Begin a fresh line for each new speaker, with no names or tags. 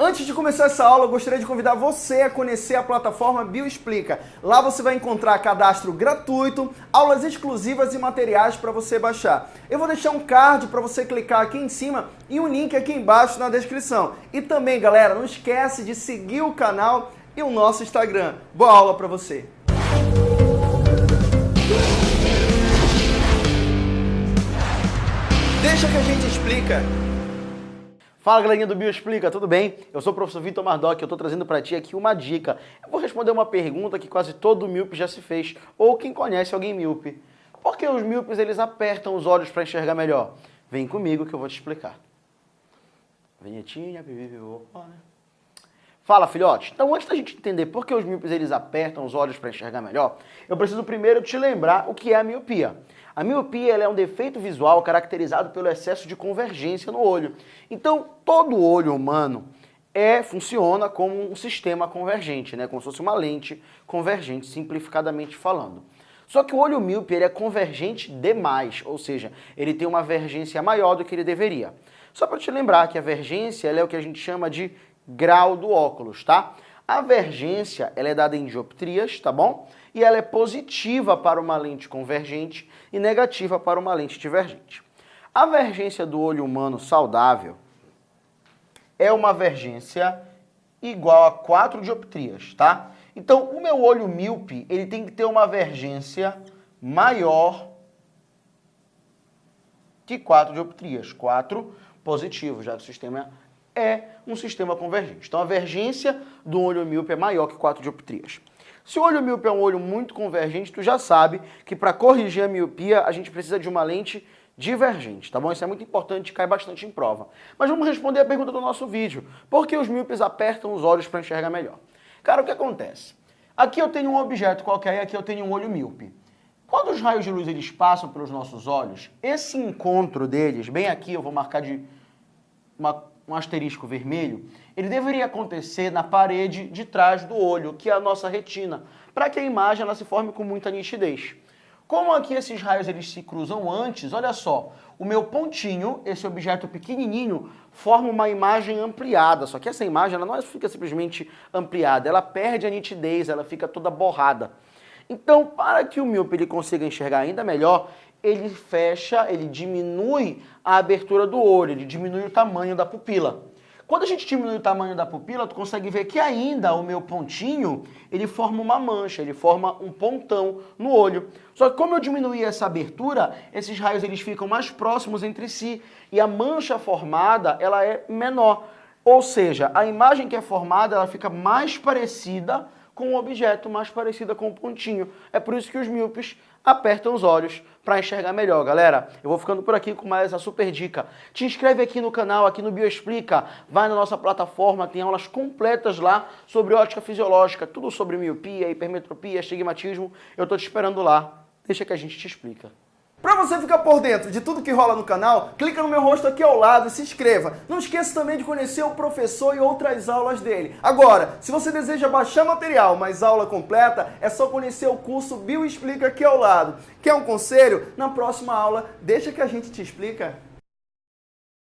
Antes de começar essa aula, eu gostaria de convidar você a conhecer a plataforma Bioexplica. Lá você vai encontrar cadastro gratuito, aulas exclusivas e materiais para você baixar. Eu vou deixar um card para você clicar aqui em cima e um link aqui embaixo na descrição. E também, galera, não esquece de seguir o canal e o nosso Instagram. Boa aula para você! Deixa que a gente explica. Fala galerinha do Bioexplica, tudo bem? Eu sou o professor Vitor Mardoc e eu estou trazendo para ti aqui uma dica. Eu vou responder uma pergunta que quase todo míope já se fez, ou quem conhece alguém míope. Por que os míopes eles apertam os olhos para enxergar melhor? Vem comigo que eu vou te explicar. Vinhetinha, né? Fala, filhote. Então, antes da gente entender por que os míopes eles apertam os olhos para enxergar melhor, eu preciso primeiro te lembrar o que é a miopia. A miopia é um defeito visual caracterizado pelo excesso de convergência no olho. Então, todo olho humano é, funciona como um sistema convergente, né? como se fosse uma lente convergente, simplificadamente falando. Só que o olho míope ele é convergente demais, ou seja, ele tem uma vergência maior do que ele deveria. Só para te lembrar que a vergência é o que a gente chama de grau do óculos, tá? A vergência ela é dada em dioptrias, tá bom? E ela é positiva para uma lente convergente e negativa para uma lente divergente. A vergência do olho humano saudável é uma vergência igual a 4 dioptrias, tá? Então, o meu olho míope, ele tem que ter uma vergência maior que 4 dioptrias. 4 positivo, já que o sistema é um sistema convergente. Então, a vergência do olho míope é maior que 4 dioptrias. Se o olho míope é um olho muito convergente, tu já sabe que para corrigir a miopia a gente precisa de uma lente divergente, tá bom? Isso é muito importante cai bastante em prova. Mas vamos responder a pergunta do nosso vídeo. Por que os míopes apertam os olhos para enxergar melhor? Cara, o que acontece? Aqui eu tenho um objeto qualquer e aqui eu tenho um olho míope. Quando os raios de luz eles passam pelos nossos olhos, esse encontro deles, bem aqui eu vou marcar de uma um asterisco vermelho, ele deveria acontecer na parede de trás do olho, que é a nossa retina, para que a imagem ela se forme com muita nitidez. Como aqui esses raios eles se cruzam antes, olha só, o meu pontinho, esse objeto pequenininho, forma uma imagem ampliada, só que essa imagem ela não é, fica simplesmente ampliada, ela perde a nitidez, ela fica toda borrada. Então, para que o míope ele consiga enxergar ainda melhor, ele fecha, ele diminui a abertura do olho, ele diminui o tamanho da pupila. Quando a gente diminui o tamanho da pupila, tu consegue ver que ainda o meu pontinho, ele forma uma mancha, ele forma um pontão no olho. Só que como eu diminuí essa abertura, esses raios eles ficam mais próximos entre si e a mancha formada, ela é menor. Ou seja, a imagem que é formada, ela fica mais parecida com o objeto, mais parecida com o pontinho. É por isso que os míopes apertam os olhos para enxergar melhor, galera. Eu vou ficando por aqui com mais essa super dica. Te inscreve aqui no canal, aqui no Bioexplica, vai na nossa plataforma, tem aulas completas lá sobre ótica fisiológica, tudo sobre miopia, hipermetropia, estigmatismo. Eu tô te esperando lá. Deixa que a gente te explica. Para você ficar por dentro de tudo que rola no canal, clica no meu rosto aqui ao lado e se inscreva. Não esqueça também de conhecer o professor e outras aulas dele. Agora, se você deseja baixar material, mas aula completa, é só conhecer o curso Bio Explica aqui ao lado. Quer um conselho? Na próxima aula, deixa que a gente te explica.